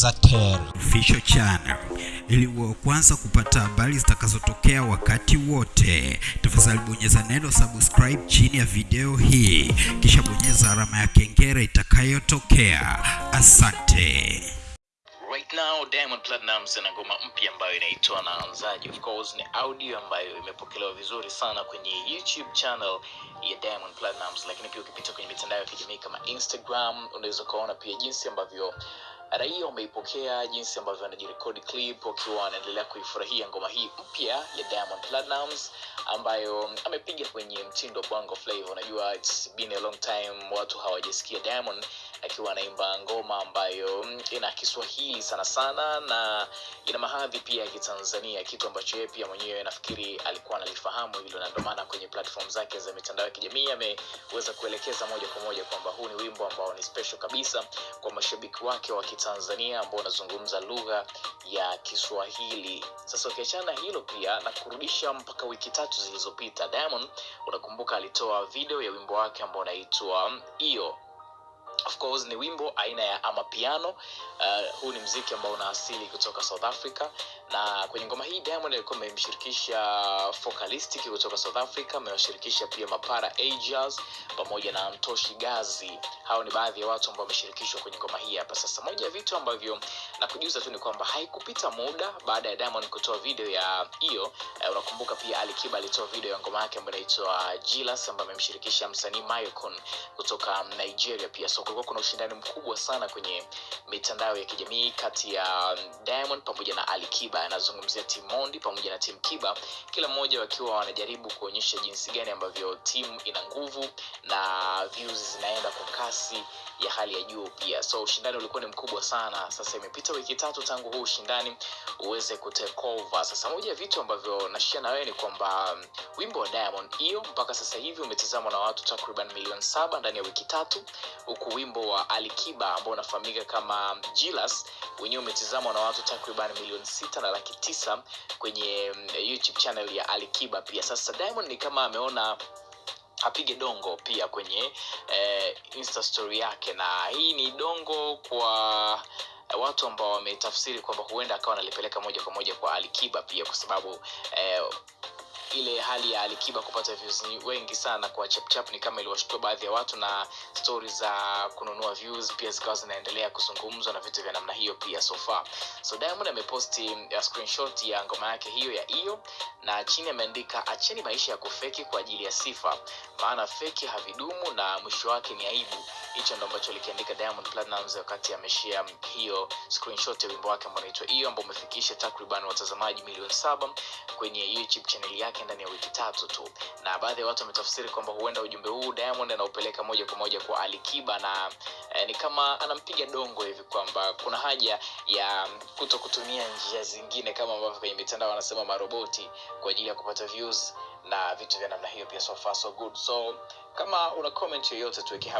Zanzibar Official Channel ili uwe wa kwanza kupata habari zitakazotokea wakati wote. Tafadhali bonyeza neno subscribe chini ya video hii, kisha bonyeza alama ya kengele itakayotokea. Asante. Right now Diamond Platnumz ana ngoma mpya ambayo inaitwa Naanzaje. Of course ni audio ambayo imepokelewa vizuri sana kwenye YouTube channel ya Diamond Platnumz, lakini pia ukipita kwenye mitandao ya kijamii kama Instagram unaweza ukaona pia jinsi ambavyo raia wameipokea, jinsi ambavyo anajirekodi clip wakiwa anaendelea kuifurahia ngoma hii mpya ya Diamond Platnumz ambayo amepiga kwenye mtindo Bongo Flava. Unajua it's been a long time watu hawajasikia Diamond akiwa anaimba ngoma ambayo ina Kiswahili sana sana na ina mahadhi pia ya Kitanzania, kitu ambacho yeye pia mwenyewe nafikiri alikuwa analifahamu hilo, na ndio maana kwenye platform zake za mitandao ya kijamii ameweza kuelekeza moja kwa moja kwamba huu ni wimbo ambao ni special kabisa kwa mashabiki wake wa Kitanzania ambao unazungumza lugha ya Kiswahili. Sasa ukiachana na hilo pia na kurudisha mpaka wiki tatu zilizopita, Diamond unakumbuka alitoa video ya wimbo wake ambao unaitwa Iyo. Of course ni wimbo aina ya amapiano. Uh, huu ni mziki ambao una asili kutoka south africa na kwenye ngoma hii diamond alikuwa amemshirikisha focalistic kutoka south africa amewashirikisha pia mapara ajas pamoja na mtoshi gazi. Hao ni baadhi ya watu ambao wameshirikishwa kwenye ngoma hii hapa. Sasa moja ya vitu ambavyo nakujuza tu ni kwamba haikupita muda baada ya diamond kutoa video ya hiyo. Uh, unakumbuka pia alikiba alitoa video ya ngoma yake ambayo inaitwa jilas ambayo amemshirikisha msanii mycon kutoka nigeria pia. So kulikuwa kuna ushindani mkubwa sana kwenye mitandao ya kijamii kati ya diamond pamoja na alikiba anazungumzia timu mondi pamoja na timu kiba kila mmoja wakiwa wanajaribu kuonyesha jinsi gani ambavyo timu ina nguvu na views zinaenda kwa kasi ya hali ya juu pia. So ushindani ulikuwa ni mkubwa sana. Sasa imepita wiki tatu tangu huu ushindani uweze kutake over. Sasa moja ya vitu ambavyo nashia na wewe ni kwamba um, wimbo wa diamond hiyo mpaka sasa hivi umetizamwa na watu takriban milioni saba ndani ya wiki tatu huku wimbo wa alikiba ambao unafahamika kama jilas wenyewe umetizamwa na watu takriban milioni sita na laki tisa kwenye mm, youtube channel ya alikiba pia. Sasa diamond ni kama ameona apige dongo pia kwenye eh, insta story yake. Na hii ni dongo kwa watu ambao wametafsiri kwamba huenda akawa analipeleka moja kwa moja kwa alikiba pia kwa sababu eh, ile hali ya alikiba kupata views wengi sana kwa chapchap ni kama iliwashtua baadhi ya watu na stori za kununua views pia zikawa zinaendelea kuzungumzwa na vitu vya namna hiyo pia sofa so diamond ameposti ya screenshot ya ngoma yake hiyo ya hiyo na chini ameandika acheni maisha ya kufeki kwa ajili ya sifa maana feki havidumu na mwisho wake ni aibu hicho ndo ambacho alikiandika diamond Platnumz wakati ameshia hiyo screenshot ya wimbo wake ambao unaitwa hiyo ambao umefikisha takriban watazamaji milioni saba kwenye youtube channel yake ndani ya wiki tatu tu. Na baadhi ya watu wametafsiri kwamba huenda ujumbe huu diamond anaupeleka moja kwa moja kwa alikiba na eh, ni kama anampiga dongo hivi kwamba kuna haja ya kuto kutumia njia zingine kama ambavyo kwenye mitandao wanasema maroboti kwa ajili ya kupata views na vitu vya namna hiyo pia so far so good. So kama una comment yoyote tuweke hapo